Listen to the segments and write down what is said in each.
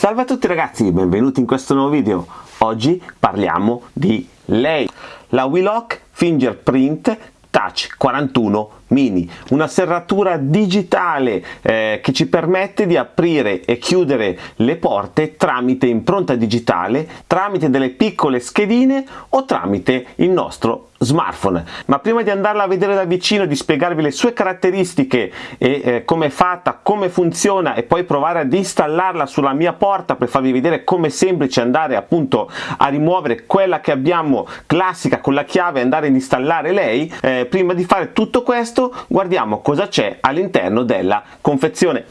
Salve a tutti ragazzi, benvenuti in questo nuovo video. Oggi parliamo di lei, la Wheelock Fingerprint Touch 41 Mini, una serratura digitale eh, che ci permette di aprire e chiudere le porte tramite impronta digitale, tramite delle piccole schedine o tramite il nostro smartphone. Ma prima di andarla a vedere da vicino di spiegarvi le sue caratteristiche e eh, come è fatta come funziona e poi provare ad installarla sulla mia porta per farvi vedere come è semplice andare appunto a rimuovere quella che abbiamo classica con la chiave e andare ad installare lei eh, prima di fare tutto questo guardiamo cosa c'è all'interno della confezione.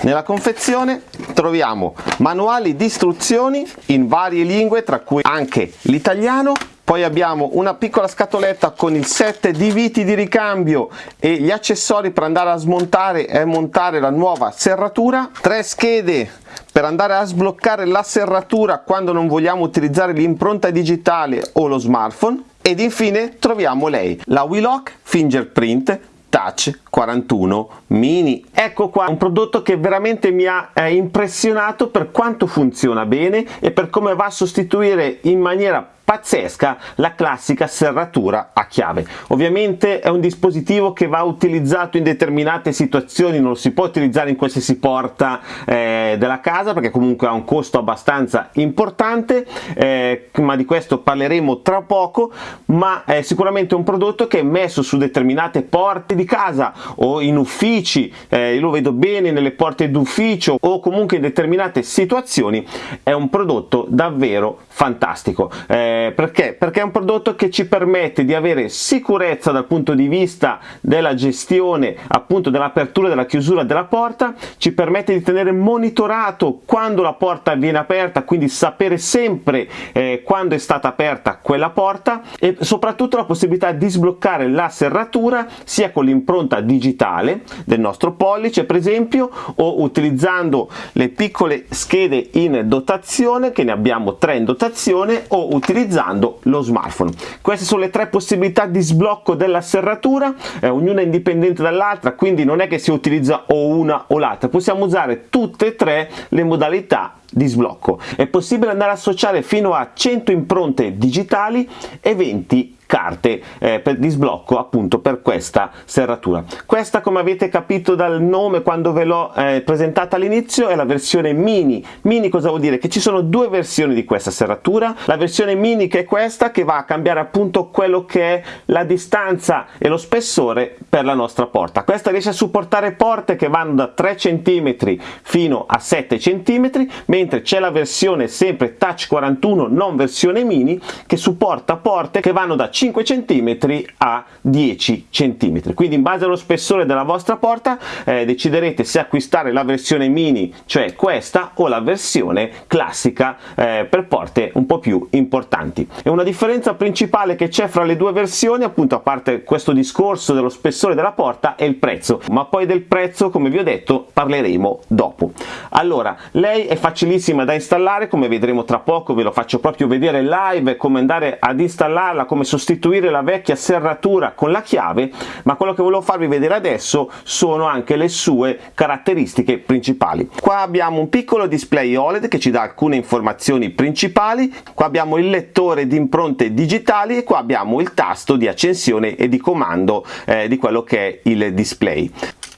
Nella confezione troviamo manuali di istruzioni in varie lingue tra cui anche l'italiano poi abbiamo una piccola scatoletta con il set di viti di ricambio e gli accessori per andare a smontare e montare la nuova serratura. Tre schede per andare a sbloccare la serratura quando non vogliamo utilizzare l'impronta digitale o lo smartphone. Ed infine troviamo lei, la Wheelock Fingerprint Touch 41 Mini. Ecco qua un prodotto che veramente mi ha eh, impressionato per quanto funziona bene e per come va a sostituire in maniera pazzesca la classica serratura a chiave ovviamente è un dispositivo che va utilizzato in determinate situazioni non lo si può utilizzare in qualsiasi porta eh, della casa perché comunque ha un costo abbastanza importante eh, ma di questo parleremo tra poco ma è sicuramente un prodotto che è messo su determinate porte di casa o in uffici eh, lo vedo bene nelle porte d'ufficio o comunque in determinate situazioni è un prodotto davvero fantastico eh, perché? Perché è un prodotto che ci permette di avere sicurezza dal punto di vista della gestione appunto dell'apertura e della chiusura della porta, ci permette di tenere monitorato quando la porta viene aperta, quindi sapere sempre eh, quando è stata aperta quella porta e soprattutto la possibilità di sbloccare la serratura sia con l'impronta digitale del nostro pollice per esempio o utilizzando le piccole schede in dotazione che ne abbiamo tre in dotazione o utilizzando lo smartphone. Queste sono le tre possibilità di sblocco della serratura, eh, ognuna indipendente dall'altra, quindi non è che si utilizza o una o l'altra, possiamo usare tutte e tre le modalità di sblocco. È possibile andare a associare fino a 100 impronte digitali e 20 carte eh, per, di sblocco appunto per questa serratura. Questa come avete capito dal nome quando ve l'ho eh, presentata all'inizio è la versione mini. Mini cosa vuol dire? Che ci sono due versioni di questa serratura. La versione mini che è questa che va a cambiare appunto quello che è la distanza e lo spessore per la nostra porta. Questa riesce a supportare porte che vanno da 3 cm fino a 7 cm mentre c'è la versione sempre Touch 41 non versione mini che supporta porte che vanno da 5 cm a 10 cm quindi in base allo spessore della vostra porta eh, deciderete se acquistare la versione mini cioè questa o la versione classica eh, per porte un po' più importanti. E una differenza principale che c'è fra le due versioni appunto a parte questo discorso dello spessore della porta è il prezzo. Ma poi del prezzo come vi ho detto parleremo dopo. Allora lei è facilissima da installare come vedremo tra poco ve lo faccio proprio vedere live come andare ad installarla come sostituire sostituire la vecchia serratura con la chiave ma quello che volevo farvi vedere adesso sono anche le sue caratteristiche principali. Qua abbiamo un piccolo display OLED che ci dà alcune informazioni principali qua abbiamo il lettore di impronte digitali e qua abbiamo il tasto di accensione e di comando eh, di quello che è il display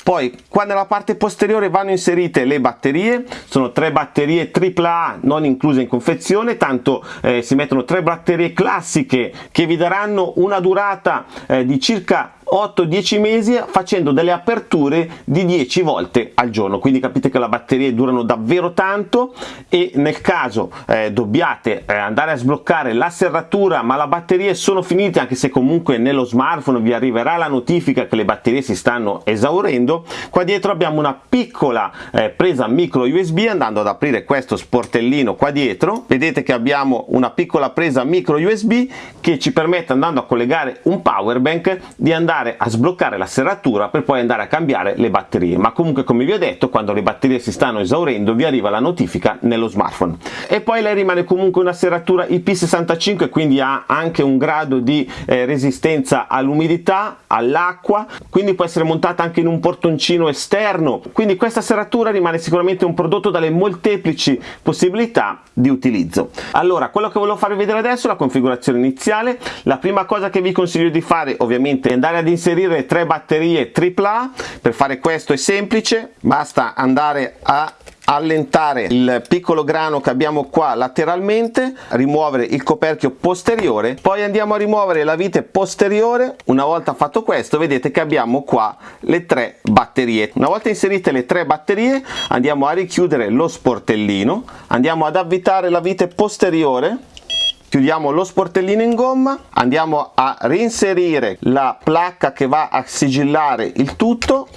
poi qua nella parte posteriore vanno inserite le batterie sono tre batterie AAA non incluse in confezione tanto eh, si mettono tre batterie classiche che vi daranno una durata eh, di circa 8-10 mesi facendo delle aperture di 10 volte al giorno. Quindi capite che le batterie durano davvero tanto e nel caso eh, dobbiate eh, andare a sbloccare la serratura ma le batterie sono finite anche se comunque nello smartphone vi arriverà la notifica che le batterie si stanno esaurendo qua dietro abbiamo una piccola eh, presa micro usb andando ad aprire questo sportellino qua dietro. Vedete che abbiamo una piccola presa micro usb che ci permette andando a collegare un power bank di andare andare a sbloccare la serratura per poi andare a cambiare le batterie. Ma comunque come vi ho detto quando le batterie si stanno esaurendo vi arriva la notifica nello smartphone. E poi lei rimane comunque una serratura IP65 quindi ha anche un grado di eh, resistenza all'umidità all'acqua quindi può essere montata anche in un portoncino esterno. Quindi questa serratura rimane sicuramente un prodotto dalle molteplici possibilità di utilizzo. Allora quello che volevo farvi vedere adesso è la configurazione iniziale. La prima cosa che vi consiglio di fare ovviamente è andare ad inserire tre batterie AAA per fare questo è semplice basta andare a allentare il piccolo grano che abbiamo qua lateralmente rimuovere il coperchio posteriore poi andiamo a rimuovere la vite posteriore. Una volta fatto questo vedete che abbiamo qua le tre batterie. Una volta inserite le tre batterie andiamo a richiudere lo sportellino andiamo ad avvitare la vite posteriore chiudiamo lo sportellino in gomma andiamo a reinserire la placca che va a sigillare il tutto.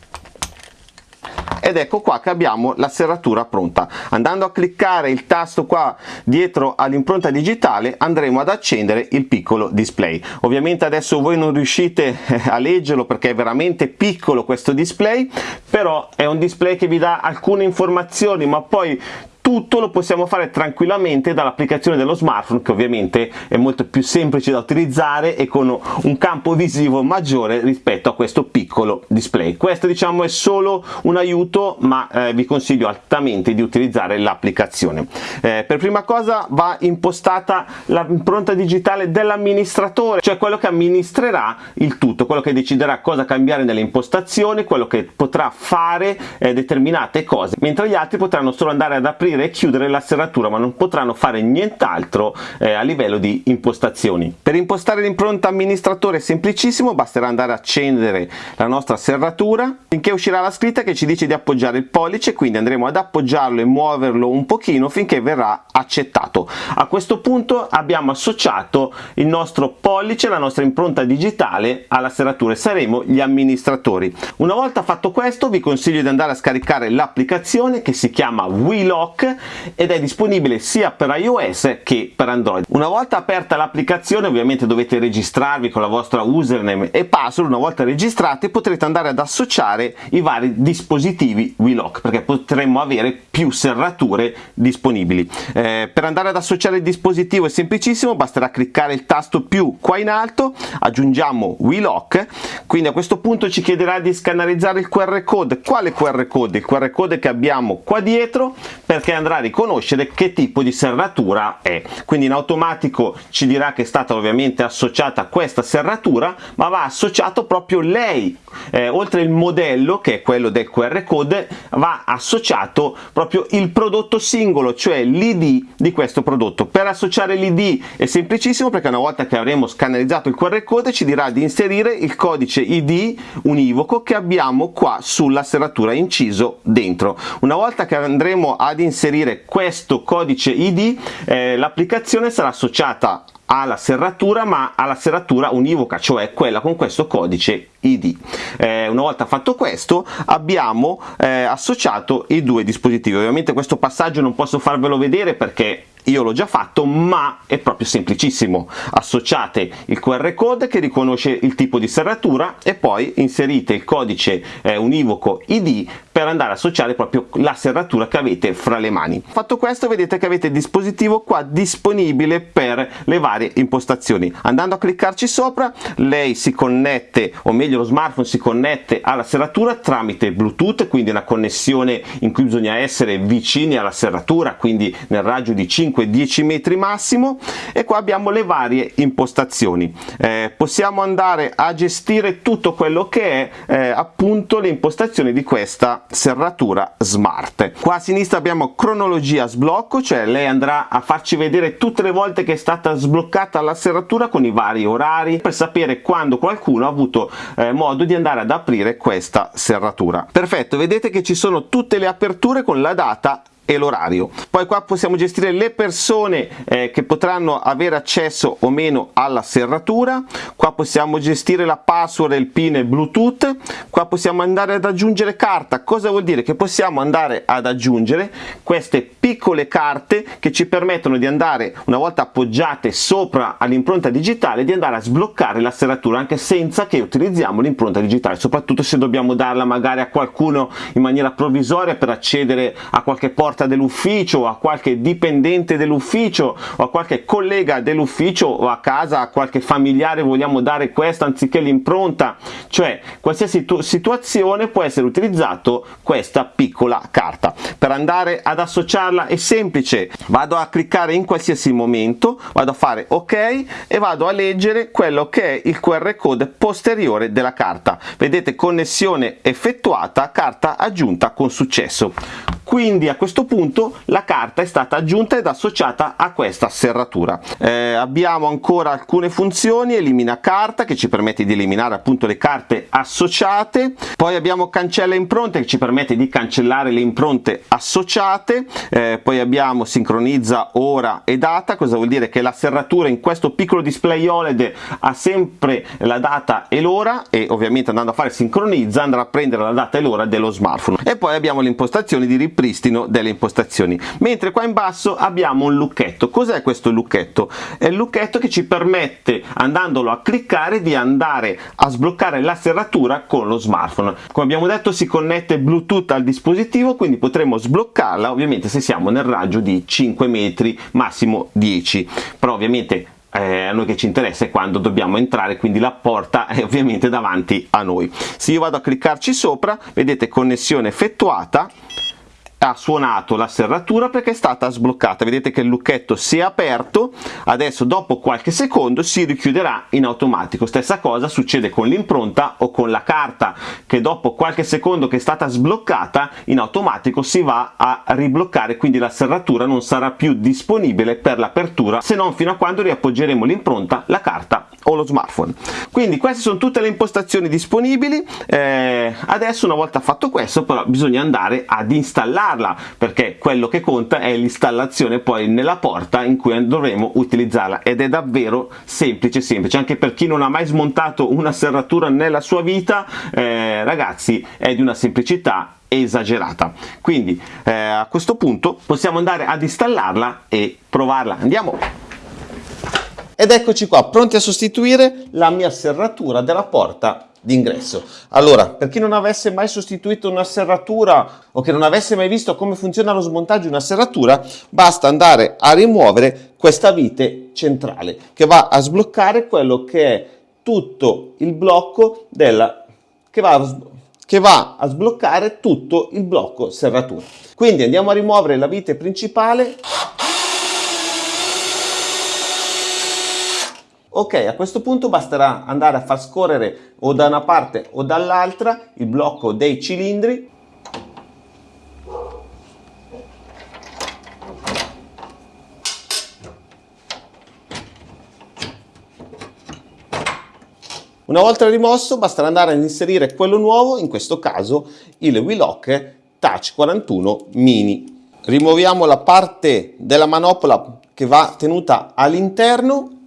Ed ecco qua che abbiamo la serratura pronta. Andando a cliccare il tasto qua dietro all'impronta digitale andremo ad accendere il piccolo display. Ovviamente adesso voi non riuscite eh, a leggerlo perché è veramente piccolo questo display però è un display che vi dà alcune informazioni ma poi tutto lo possiamo fare tranquillamente dall'applicazione dello smartphone che ovviamente è molto più semplice da utilizzare e con un campo visivo maggiore rispetto a questo piccolo display. Questo diciamo è solo un aiuto ma eh, vi consiglio altamente di utilizzare l'applicazione. Eh, per prima cosa va impostata l'impronta digitale dell'amministratore cioè quello che amministrerà il tutto quello che deciderà cosa cambiare nelle impostazioni quello che potrà fare eh, determinate cose mentre gli altri potranno solo andare ad aprire aprire e chiudere la serratura ma non potranno fare nient'altro eh, a livello di impostazioni. Per impostare l'impronta amministratore è semplicissimo, basterà andare a accendere la nostra serratura finché uscirà la scritta che ci dice di appoggiare il pollice, quindi andremo ad appoggiarlo e muoverlo un pochino finché verrà accettato. A questo punto abbiamo associato il nostro pollice, la nostra impronta digitale alla serratura e saremo gli amministratori. Una volta fatto questo vi consiglio di andare a scaricare l'applicazione che si chiama WeLock ed è disponibile sia per iOS che per Android. Una volta aperta l'applicazione ovviamente dovete registrarvi con la vostra username e password, una volta registrati potrete andare ad associare i vari dispositivi WeLock perché potremmo avere più serrature disponibili. Eh, per andare ad associare il dispositivo è semplicissimo, basterà cliccare il tasto più qua in alto, aggiungiamo WeLock, quindi a questo punto ci chiederà di scannerizzare il QR code. Quale QR code? Il QR code che abbiamo qua dietro perché che andrà a riconoscere che tipo di serratura è. Quindi in automatico ci dirà che è stata ovviamente associata a questa serratura ma va associato proprio lei. Eh, oltre il modello che è quello del QR code va associato proprio il prodotto singolo cioè l'id di questo prodotto. Per associare l'id è semplicissimo perché una volta che avremo scannerizzato il QR code ci dirà di inserire il codice id univoco che abbiamo qua sulla serratura inciso dentro. Una volta che andremo ad inserire inserire questo codice id eh, l'applicazione sarà associata alla serratura ma alla serratura univoca cioè quella con questo codice id eh, una volta fatto questo abbiamo eh, associato i due dispositivi. Ovviamente questo passaggio non posso farvelo vedere perché io l'ho già fatto ma è proprio semplicissimo. Associate il qr code che riconosce il tipo di serratura e poi inserite il codice eh, univoco id per andare a associare proprio la serratura che avete fra le mani. Fatto questo vedete che avete il dispositivo qua disponibile per le varie impostazioni. Andando a cliccarci sopra lei si connette o meglio lo smartphone si connette alla serratura tramite bluetooth quindi una connessione in cui bisogna essere vicini alla serratura quindi nel raggio di 5 5-10 metri massimo e qua abbiamo le varie impostazioni. Eh, possiamo andare a gestire tutto quello che è eh, appunto le impostazioni di questa serratura smart. Qua a sinistra abbiamo cronologia sblocco cioè lei andrà a farci vedere tutte le volte che è stata sbloccata la serratura con i vari orari per sapere quando qualcuno ha avuto eh, modo di andare ad aprire questa serratura. Perfetto vedete che ci sono tutte le aperture con la data e l'orario. Poi qua possiamo gestire le persone eh, che potranno avere accesso o meno alla serratura, qua possiamo gestire la password e il pin Bluetooth, qua possiamo andare ad aggiungere carta, cosa vuol dire? Che possiamo andare ad aggiungere queste piccole carte che ci permettono di andare, una volta appoggiate sopra all'impronta digitale, di andare a sbloccare la serratura anche senza che utilizziamo l'impronta digitale, soprattutto se dobbiamo darla magari a qualcuno in maniera provvisoria per accedere a qualche porta dell'ufficio, a qualche dipendente dell'ufficio o a qualche collega dell'ufficio o a casa a qualche familiare vogliamo dare questa anziché l'impronta, cioè qualsiasi situazione può essere utilizzato questa piccola carta. Per andare ad associarla è semplice, vado a cliccare in qualsiasi momento, vado a fare ok e vado a leggere quello che è il QR code posteriore della carta. Vedete connessione effettuata, carta aggiunta con successo quindi a questo punto la carta è stata aggiunta ed associata a questa serratura. Eh, abbiamo ancora alcune funzioni elimina carta che ci permette di eliminare appunto le carte associate. Poi abbiamo cancella impronte che ci permette di cancellare le impronte associate. Eh, poi abbiamo sincronizza ora e data cosa vuol dire? Che la serratura in questo piccolo display OLED ha sempre la data e l'ora e ovviamente andando a fare sincronizza andrà a prendere la data e l'ora dello smartphone. E poi abbiamo le di ripresa ripristino delle impostazioni. Mentre qua in basso abbiamo un lucchetto. Cos'è questo lucchetto? È il lucchetto che ci permette andandolo a cliccare di andare a sbloccare la serratura con lo smartphone. Come abbiamo detto si connette bluetooth al dispositivo quindi potremo sbloccarla ovviamente se siamo nel raggio di 5 metri massimo 10 però ovviamente eh, a noi che ci interessa è quando dobbiamo entrare quindi la porta è ovviamente davanti a noi. Se io vado a cliccarci sopra vedete connessione effettuata ha suonato la serratura perché è stata sbloccata. Vedete che il lucchetto si è aperto adesso dopo qualche secondo si richiuderà in automatico. Stessa cosa succede con l'impronta o con la carta che dopo qualche secondo che è stata sbloccata in automatico si va a ribloccare quindi la serratura non sarà più disponibile per l'apertura se non fino a quando riappoggeremo l'impronta la carta o lo smartphone. Quindi queste sono tutte le impostazioni disponibili. Eh, adesso una volta fatto questo però bisogna andare ad installarla perché quello che conta è l'installazione poi nella porta in cui dovremo utilizzarla ed è davvero semplice semplice. Anche per chi non ha mai smontato una serratura nella sua vita eh, ragazzi è di una semplicità esagerata. Quindi eh, a questo punto possiamo andare ad installarla e provarla. Andiamo ed eccoci qua pronti a sostituire la mia serratura della porta d'ingresso. Allora per chi non avesse mai sostituito una serratura o che non avesse mai visto come funziona lo smontaggio di una serratura basta andare a rimuovere questa vite centrale che va a sbloccare quello che è tutto il blocco della che va a, che va a sbloccare tutto il blocco serratura. Quindi andiamo a rimuovere la vite principale Ok, a questo punto basterà andare a far scorrere o da una parte o dall'altra il blocco dei cilindri Una volta rimosso basterà andare ad inserire quello nuovo, in questo caso il Willock Touch 41 Mini. Rimuoviamo la parte della manopola che va tenuta all'interno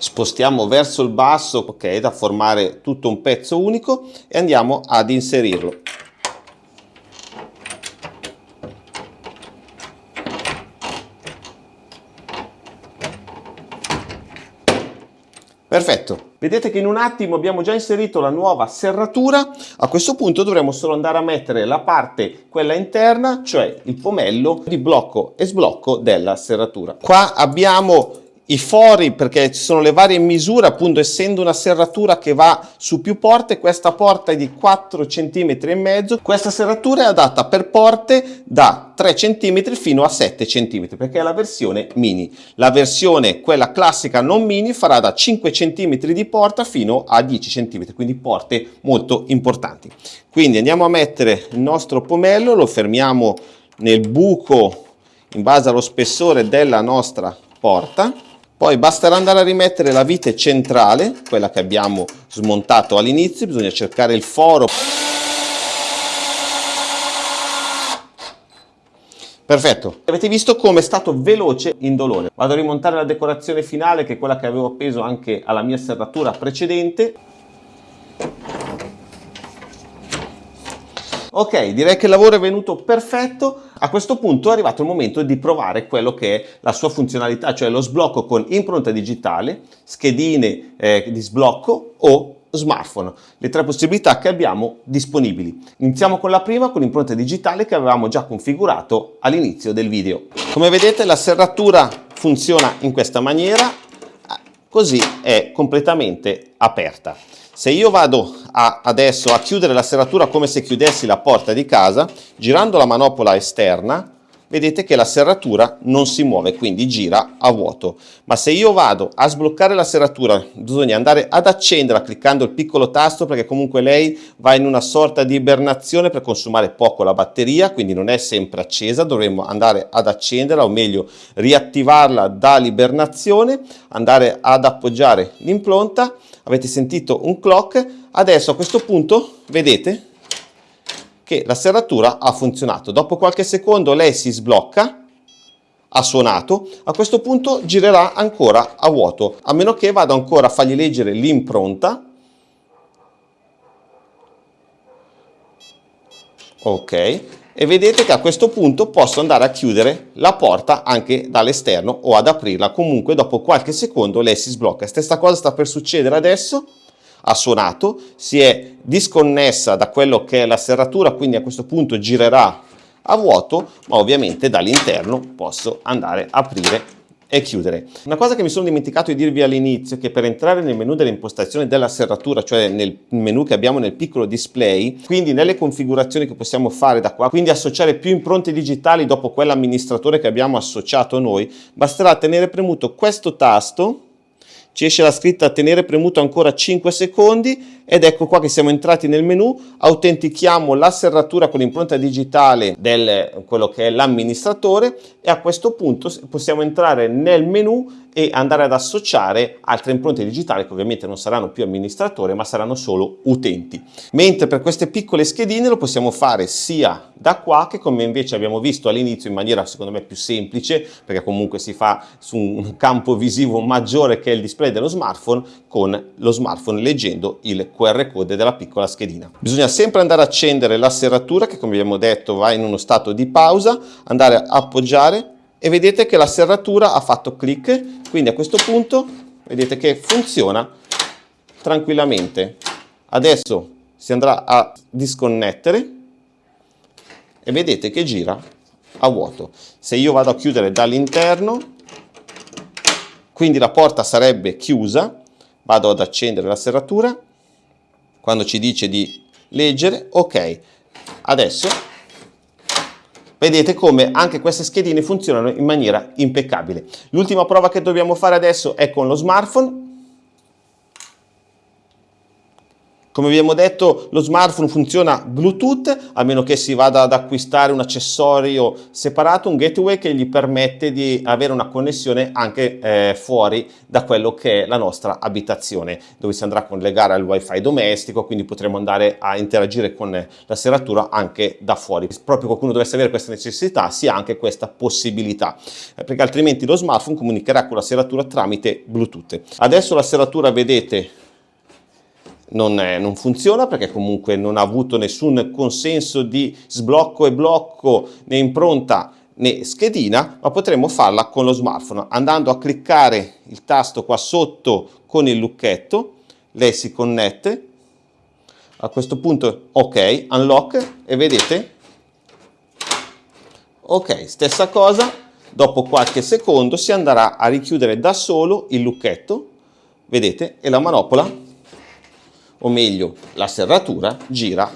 spostiamo verso il basso ok da formare tutto un pezzo unico e andiamo ad inserirlo. Perfetto, vedete che in un attimo abbiamo già inserito la nuova serratura, a questo punto dovremo solo andare a mettere la parte, quella interna, cioè il pomello di blocco e sblocco della serratura. Qua abbiamo i fori perché ci sono le varie misure appunto essendo una serratura che va su più porte questa porta è di 4 cm e mezzo questa serratura è adatta per porte da 3 cm fino a 7 cm perché è la versione mini. La versione quella classica non mini farà da 5 cm di porta fino a 10 cm quindi porte molto importanti. Quindi andiamo a mettere il nostro pomello lo fermiamo nel buco in base allo spessore della nostra porta poi basterà andare a rimettere la vite centrale, quella che abbiamo smontato all'inizio, bisogna cercare il foro Perfetto, avete visto come è stato veloce indolore. Vado a rimontare la decorazione finale che è quella che avevo appeso anche alla mia serratura precedente. Ok, direi che il lavoro è venuto perfetto. A questo punto è arrivato il momento di provare quello che è la sua funzionalità, cioè lo sblocco con impronta digitale, schedine eh, di sblocco o smartphone, le tre possibilità che abbiamo disponibili. Iniziamo con la prima, con l'impronta digitale che avevamo già configurato all'inizio del video. Come vedete la serratura funziona in questa maniera, così è completamente aperta. Se io vado a, adesso a chiudere la serratura come se chiudessi la porta di casa, girando la manopola esterna, vedete che la serratura non si muove, quindi gira a vuoto. Ma se io vado a sbloccare la serratura, bisogna andare ad accenderla cliccando il piccolo tasto perché comunque lei va in una sorta di ibernazione per consumare poco la batteria, quindi non è sempre accesa, dovremmo andare ad accenderla o meglio riattivarla dall'ibernazione, andare ad appoggiare l'impronta avete sentito un clock, adesso a questo punto vedete che la serratura ha funzionato. Dopo qualche secondo lei si sblocca, ha suonato, a questo punto girerà ancora a vuoto, a meno che vado ancora a fargli leggere l'impronta. Ok, e vedete che a questo punto posso andare a chiudere la porta anche dall'esterno o ad aprirla. Comunque dopo qualche secondo lei si sblocca. Stessa cosa sta per succedere adesso. Ha suonato si è disconnessa da quello che è la serratura quindi a questo punto girerà a vuoto ma ovviamente dall'interno posso andare a aprire e chiudere. Una cosa che mi sono dimenticato di dirvi all'inizio è che per entrare nel menu delle impostazioni della serratura, cioè nel menu che abbiamo nel piccolo display, quindi nelle configurazioni che possiamo fare da qua, quindi associare più impronte digitali dopo quell'amministratore che abbiamo associato noi, basterà tenere premuto questo tasto ci esce la scritta tenere premuto ancora 5 secondi ed ecco qua che siamo entrati nel menu, autentichiamo la serratura con l'impronta digitale del quello che è l'amministratore e a questo punto possiamo entrare nel menu e andare ad associare altre impronte digitali che ovviamente non saranno più amministratore ma saranno solo utenti. Mentre per queste piccole schedine lo possiamo fare sia da qua che come invece abbiamo visto all'inizio in maniera secondo me più semplice perché comunque si fa su un campo visivo maggiore che è il display dello smartphone con lo smartphone leggendo il QR code della piccola schedina. Bisogna sempre andare a accendere la serratura che come abbiamo detto va in uno stato di pausa, andare a appoggiare e vedete che la serratura ha fatto clic, quindi a questo punto vedete che funziona tranquillamente. Adesso si andrà a disconnettere e vedete che gira a vuoto. Se io vado a chiudere dall'interno, quindi la porta sarebbe chiusa, vado ad accendere la serratura, quando ci dice di leggere, ok, adesso Vedete come anche queste schedine funzionano in maniera impeccabile. L'ultima prova che dobbiamo fare adesso è con lo smartphone. Come abbiamo detto lo smartphone funziona Bluetooth a meno che si vada ad acquistare un accessorio separato, un gateway che gli permette di avere una connessione anche eh, fuori da quello che è la nostra abitazione dove si andrà a collegare al wifi domestico quindi potremo andare a interagire con la serratura anche da fuori. Se proprio qualcuno dovesse avere questa necessità si ha anche questa possibilità eh, perché altrimenti lo smartphone comunicherà con la serratura tramite Bluetooth. Adesso la serratura vedete non, è, non, funziona perché comunque non ha avuto nessun consenso di sblocco e blocco né impronta né schedina, ma potremo farla con lo smartphone. Andando a cliccare il tasto qua sotto con il lucchetto, lei si connette, a questo punto ok, unlock e vedete, ok, stessa cosa, dopo qualche secondo si andrà a richiudere da solo il lucchetto, vedete, e la manopola o meglio la serratura gira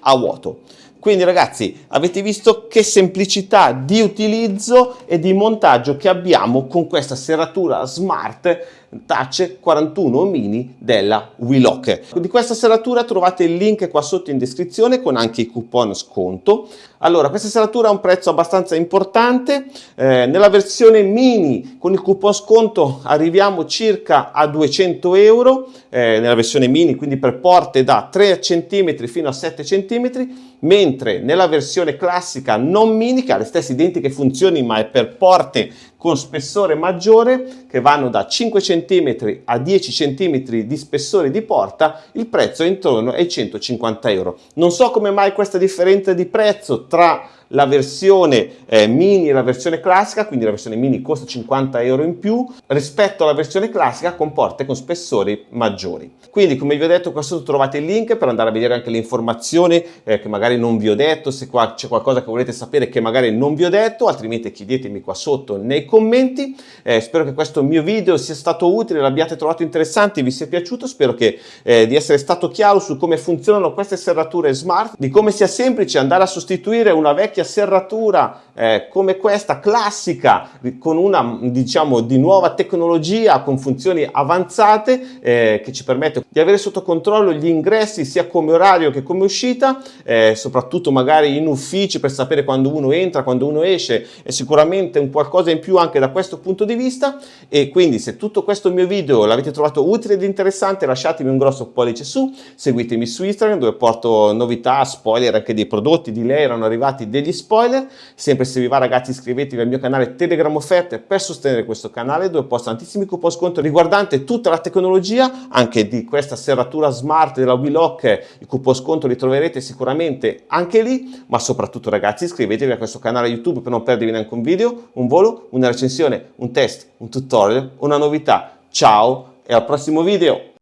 a vuoto. Quindi ragazzi avete visto che semplicità di utilizzo e di montaggio che abbiamo con questa serratura smart Touch 41 mini della Willock. Di questa serratura trovate il link qua sotto in descrizione con anche i coupon sconto. Allora, questa serratura ha un prezzo abbastanza importante, eh, nella versione mini con il coupon sconto arriviamo circa a 200 euro, eh, nella versione mini quindi per porte da 3 cm fino a 7 cm, mentre nella versione classica non mini che ha le stesse identiche funzioni ma è per porte con spessore maggiore che vanno da 5 cm a 10 cm di spessore di porta, il prezzo è intorno ai 150 euro. Non so come mai questa differenza di prezzo tra la versione eh, mini e la versione classica, quindi la versione mini costa 50 euro in più rispetto alla versione classica con porte con spessori maggiori. Quindi come vi ho detto qua sotto trovate il link per andare a vedere anche le informazioni eh, che magari non vi ho detto, se c'è qualcosa che volete sapere che magari non vi ho detto, altrimenti chiedetemi qua sotto nei commenti. Eh, spero che questo mio video sia stato utile, l'abbiate trovato interessante, vi sia piaciuto, spero che, eh, di essere stato chiaro su come funzionano queste serrature smart, di come sia semplice andare a sostituire una vecchia vecchia serratura eh, come questa classica con una diciamo di nuova tecnologia con funzioni avanzate eh, che ci permette di avere sotto controllo gli ingressi sia come orario che come uscita eh, soprattutto magari in uffici per sapere quando uno entra quando uno esce. È sicuramente un qualcosa in più anche da questo punto di vista. E quindi se tutto questo mio video l'avete trovato utile ed interessante lasciatemi un grosso pollice su seguitemi su Instagram dove porto novità spoiler anche dei prodotti di lei erano arrivati degli degli spoiler. Sempre se vi va ragazzi iscrivetevi al mio canale Telegram Offerte per sostenere questo canale dove posto tantissimi coupon sconto riguardante tutta la tecnologia, anche di questa serratura smart della Willock, i coupon sconto li troverete sicuramente anche lì, ma soprattutto ragazzi iscrivetevi a questo canale YouTube per non perdervi neanche un video, un volo, una recensione, un test, un tutorial, una novità. Ciao e al prossimo video!